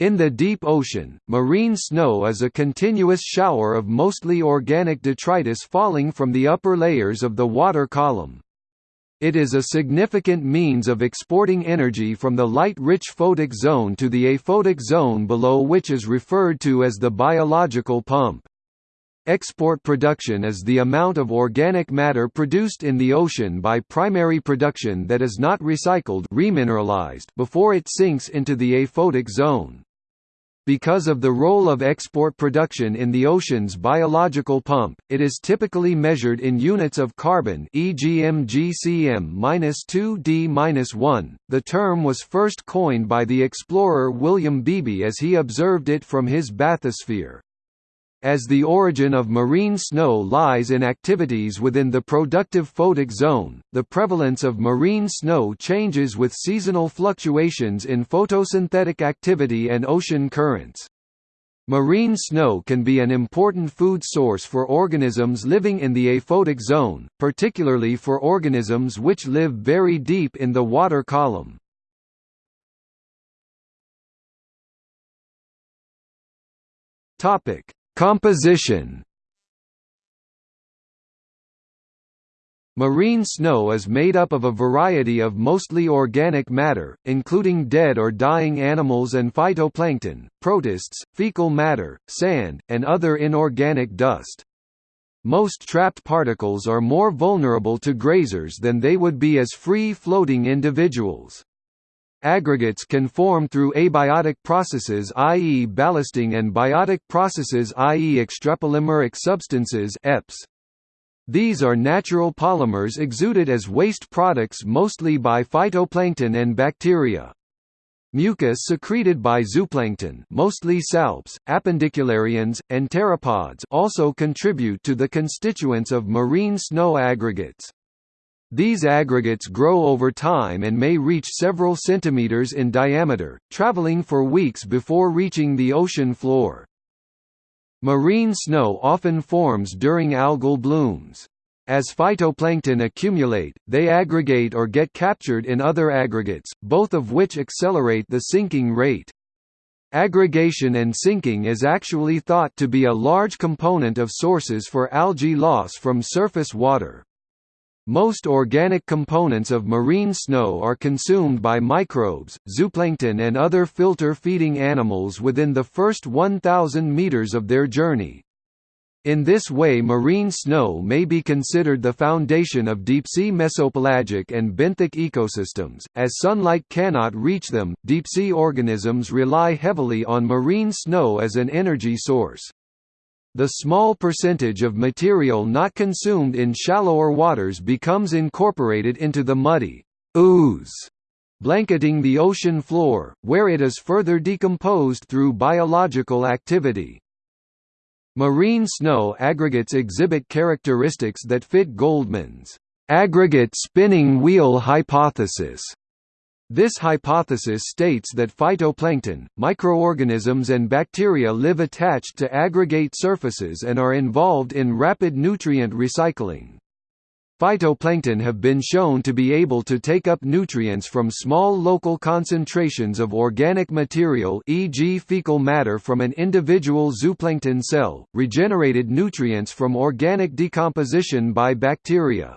In the deep ocean, marine snow is a continuous shower of mostly organic detritus falling from the upper layers of the water column. It is a significant means of exporting energy from the light-rich photic zone to the aphotic zone below which is referred to as the biological pump. Export production is the amount of organic matter produced in the ocean by primary production that is not recycled remineralized before it sinks into the aphotic zone. Because of the role of export production in the ocean's biological pump, it is typically measured in units of carbon e.g. mgcm-2d-1. The term was first coined by the explorer William Beebe as he observed it from his bathysphere. As the origin of marine snow lies in activities within the productive photic zone, the prevalence of marine snow changes with seasonal fluctuations in photosynthetic activity and ocean currents. Marine snow can be an important food source for organisms living in the aphotic zone, particularly for organisms which live very deep in the water column. Topic: Composition Marine snow is made up of a variety of mostly organic matter, including dead or dying animals and phytoplankton, protists, fecal matter, sand, and other inorganic dust. Most trapped particles are more vulnerable to grazers than they would be as free-floating individuals. Aggregates can form through abiotic processes i.e. ballasting and biotic processes i.e. extrapolymeric substances EPS. These are natural polymers exuded as waste products mostly by phytoplankton and bacteria. Mucus secreted by zooplankton mostly salps, appendicularians, and pteropods also contribute to the constituents of marine snow aggregates. These aggregates grow over time and may reach several centimeters in diameter, traveling for weeks before reaching the ocean floor. Marine snow often forms during algal blooms. As phytoplankton accumulate, they aggregate or get captured in other aggregates, both of which accelerate the sinking rate. Aggregation and sinking is actually thought to be a large component of sources for algae loss from surface water. Most organic components of marine snow are consumed by microbes, zooplankton and other filter-feeding animals within the first 1,000 meters of their journey. In this way marine snow may be considered the foundation of deep-sea mesopelagic and benthic ecosystems. As sunlight cannot reach them, deep-sea organisms rely heavily on marine snow as an energy source. The small percentage of material not consumed in shallower waters becomes incorporated into the muddy ooze blanketing the ocean floor, where it is further decomposed through biological activity. Marine snow aggregates exhibit characteristics that fit Goldman's aggregate spinning wheel hypothesis this hypothesis states that phytoplankton, microorganisms and bacteria live attached to aggregate surfaces and are involved in rapid nutrient recycling. Phytoplankton have been shown to be able to take up nutrients from small local concentrations of organic material e.g. fecal matter from an individual zooplankton cell, regenerated nutrients from organic decomposition by bacteria.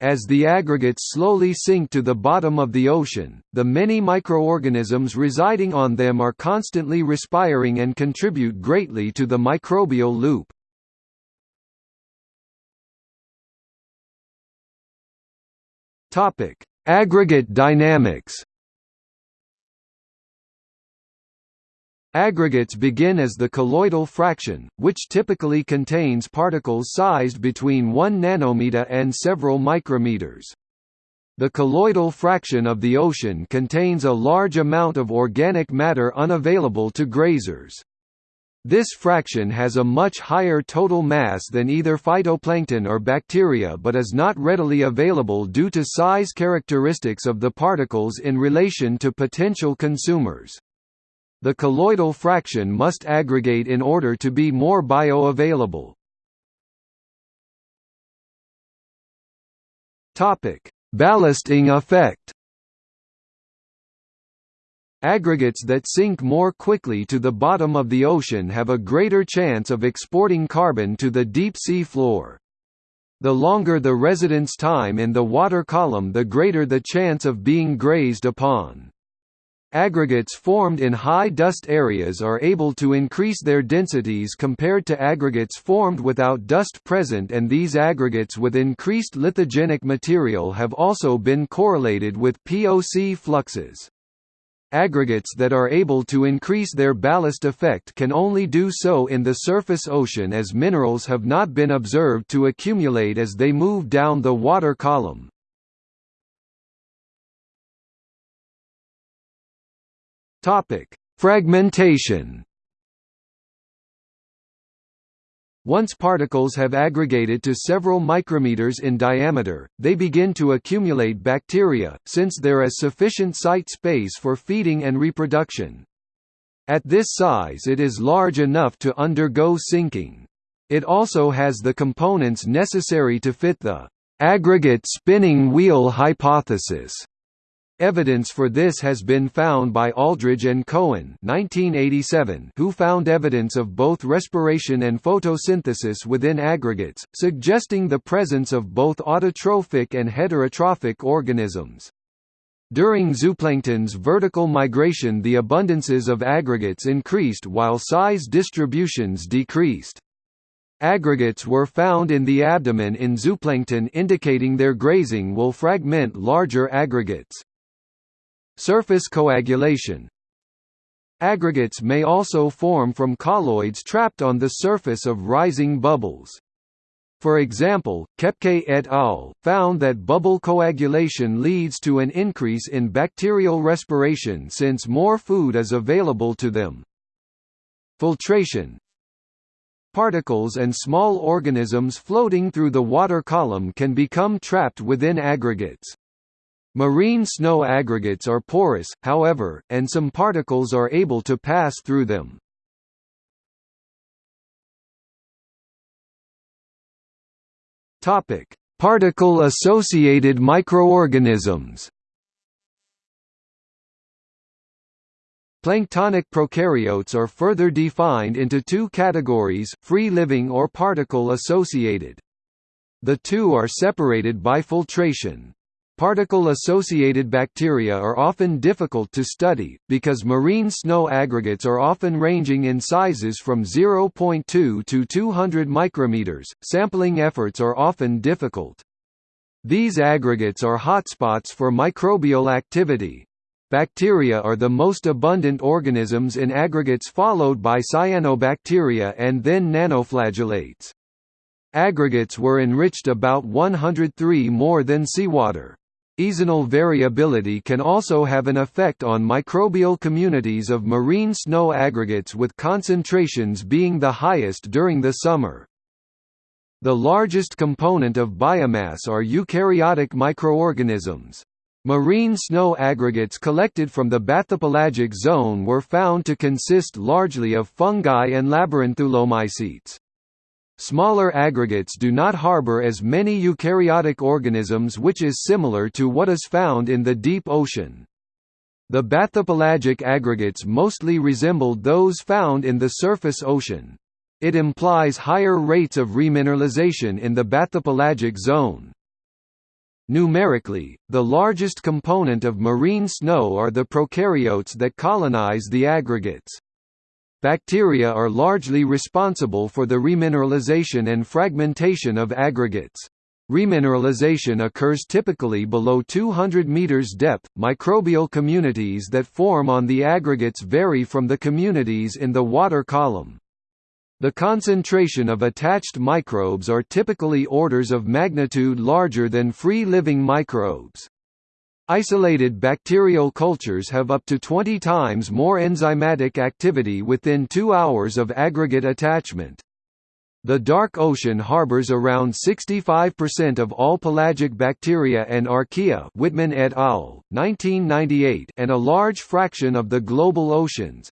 As the aggregates slowly sink to the bottom of the ocean, the many microorganisms residing on them are constantly respiring and contribute greatly to the microbial loop. Aggregate dynamics Aggregates begin as the colloidal fraction, which typically contains particles sized between 1 nanometer and several micrometers. The colloidal fraction of the ocean contains a large amount of organic matter unavailable to grazers. This fraction has a much higher total mass than either phytoplankton or bacteria but is not readily available due to size characteristics of the particles in relation to potential consumers. The colloidal fraction must aggregate in order to be more bioavailable. Ballasting effect. Aggregates that sink more quickly to the bottom of the ocean have a greater chance of exporting carbon to the deep sea floor. The longer the residence time in the water column the greater the chance of being grazed upon. Aggregates formed in high dust areas are able to increase their densities compared to aggregates formed without dust present and these aggregates with increased lithogenic material have also been correlated with POC fluxes. Aggregates that are able to increase their ballast effect can only do so in the surface ocean as minerals have not been observed to accumulate as they move down the water column. Topic: Fragmentation. Once particles have aggregated to several micrometers in diameter, they begin to accumulate bacteria, since there is sufficient site space for feeding and reproduction. At this size it is large enough to undergo sinking. It also has the components necessary to fit the aggregate spinning wheel hypothesis Evidence for this has been found by Alldredge and Cohen 1987, who found evidence of both respiration and photosynthesis within aggregates, suggesting the presence of both autotrophic and heterotrophic organisms. During zooplankton's vertical migration the abundances of aggregates increased while size distributions decreased. Aggregates were found in the abdomen in zooplankton indicating their grazing will fragment larger aggregates. Surface coagulation Aggregates may also form from colloids trapped on the surface of rising bubbles. For example, Kepkay et al. found that bubble coagulation leads to an increase in bacterial respiration since more food is available to them. Filtration Particles and small organisms floating through the water column can become trapped within aggregates. Marine snow aggregates are porous, however, and some particles are able to pass through them. Topic: Particle-associated microorganisms. Planktonic prokaryotes are further defined into two categories, free-living or particle-associated. The two are separated by filtration. Particle-associated bacteria are often difficult to study, because marine snow aggregates are often ranging in sizes from 0.2 to 200 micrometers. Sampling efforts are often difficult. These aggregates are hotspots for microbial activity. Bacteria are the most abundant organisms in aggregates followed by cyanobacteria and then nanoflagellates. Aggregates were enriched about 103 more than seawater. Seasonal variability can also have an effect on microbial communities of marine snow aggregates with concentrations being the highest during the summer. The largest component of biomass are eukaryotic microorganisms. Marine snow aggregates collected from the bathypelagic zone were found to consist largely of fungi and labyrinthulomycetes. Smaller aggregates do not harbor as many eukaryotic organisms which is similar to what is found in the deep ocean. The bathypelagic aggregates mostly resembled those found in the surface ocean. It implies higher rates of remineralization in the bathypelagic zone. Numerically, the largest component of marine snow are the prokaryotes that colonize the aggregates. Bacteria are largely responsible for the remineralization and fragmentation of aggregates. Remineralization occurs typically below 200 meters depth. Microbial communities that form on the aggregates vary from the communities in the water column. The concentration of attached microbes are typically orders of magnitude larger than free-living microbes. Isolated bacterial cultures have up to 20 times more enzymatic activity within two hours of aggregate attachment. The dark ocean harbors around 65% of all pelagic bacteria and archaea Whitman et al., 1998 and a large fraction of the global oceans.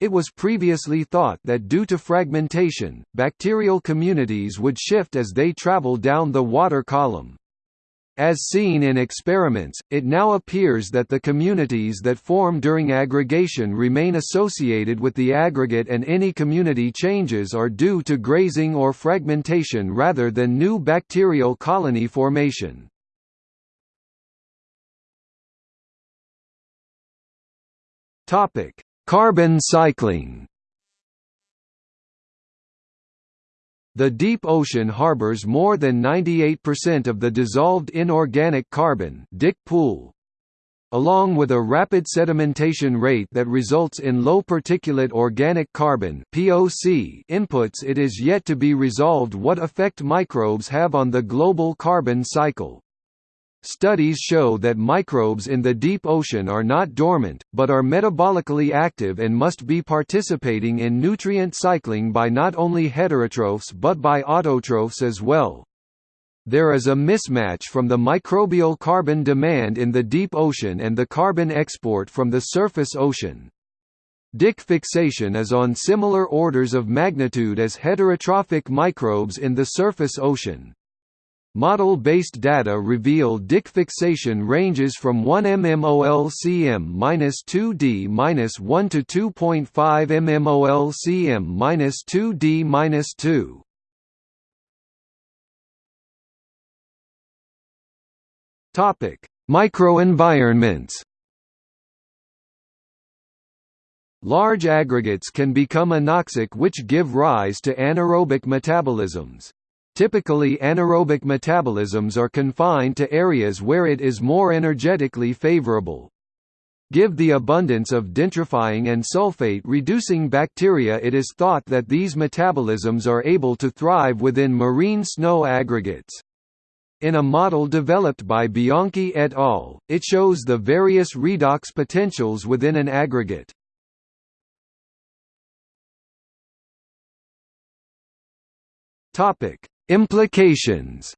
It was previously thought that due to fragmentation, bacterial communities would shift as they travel down the water column. As seen in experiments, it now appears that the communities that form during aggregation remain associated with the aggregate and any community changes are due to grazing or fragmentation rather than new bacterial colony formation. Carbon cycling The deep ocean harbors more than 98% of the dissolved inorganic carbon DIC pool. Along with a rapid sedimentation rate that results in low particulate organic carbon (POC) inputs, it is yet to be resolved what effect microbes have on the global carbon cycle. Studies show that microbes in the deep ocean are not dormant, but are metabolically active and must be participating in nutrient cycling by not only heterotrophs but by autotrophs as well. There is a mismatch from the microbial carbon demand in the deep ocean and the carbon export from the surface ocean. DIC fixation is on similar orders of magnitude as heterotrophic microbes in the surface ocean. Model-based data reveal DIC fixation ranges from 1 mmolcm-2d-1 to 2.5 mmolcm-2d-2. Topic: Microenvironments. Large aggregates can become anoxic which give rise to anaerobic metabolisms. Typically anaerobic metabolisms are confined to areas where it is more energetically favorable. Give the abundance of denitrifying and sulfate-reducing bacteria it is thought that these metabolisms are able to thrive within marine snow aggregates. In a model developed by Bianchi et al., it shows the various redox potentials within an aggregate. Topic: Implications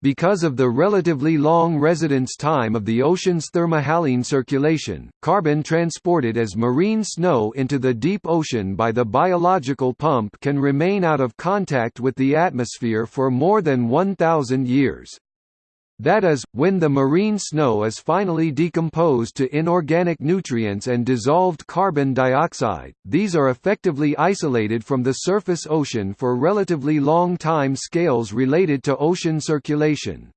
Because of the relatively long residence time of the ocean's thermohaline circulation, carbon transported as marine snow into the deep ocean by the biological pump can remain out of contact with the atmosphere for more than 1,000 years. That is, when the marine snow is finally decomposed to inorganic nutrients and dissolved carbon dioxide, these are effectively isolated from the surface ocean for relatively long time scales related to ocean circulation.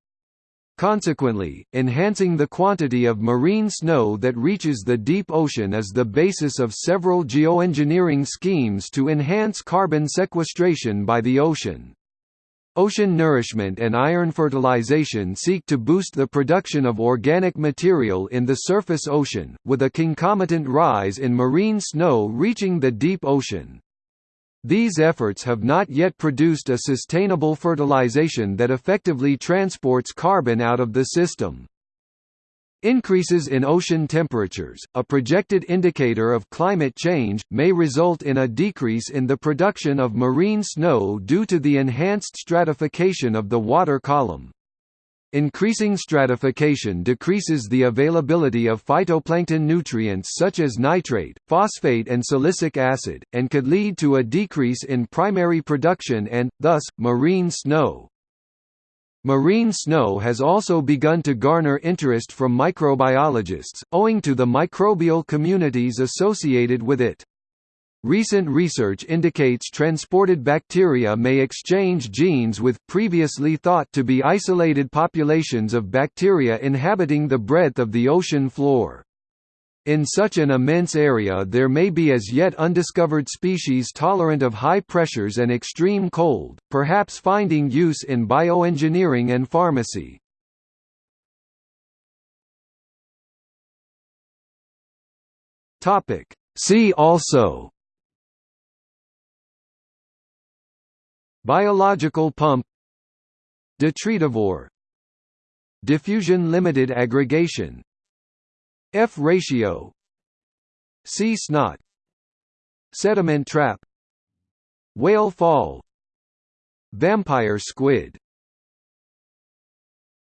Consequently, enhancing the quantity of marine snow that reaches the deep ocean is the basis of several geoengineering schemes to enhance carbon sequestration by the ocean. Ocean nourishment and iron fertilization seek to boost the production of organic material in the surface ocean, with a concomitant rise in marine snow reaching the deep ocean. These efforts have not yet produced a sustainable fertilization that effectively transports carbon out of the system. Increases in ocean temperatures, a projected indicator of climate change, may result in a decrease in the production of marine snow due to the enhanced stratification of the water column. Increasing stratification decreases the availability of phytoplankton nutrients such as nitrate, phosphate and silicic acid, and could lead to a decrease in primary production and, thus, marine snow. Marine snow has also begun to garner interest from microbiologists, owing to the microbial communities associated with it. Recent research indicates transported bacteria may exchange genes with previously thought to be isolated populations of bacteria inhabiting the breadth of the ocean floor. In such an immense area there may be as yet undiscovered species tolerant of high pressures and extreme cold, perhaps finding use in bioengineering and pharmacy. See also Biological pump Detritivore Diffusion limited aggregation F ratio. Sea snot. Sediment trap. Whale fall. Vampire squid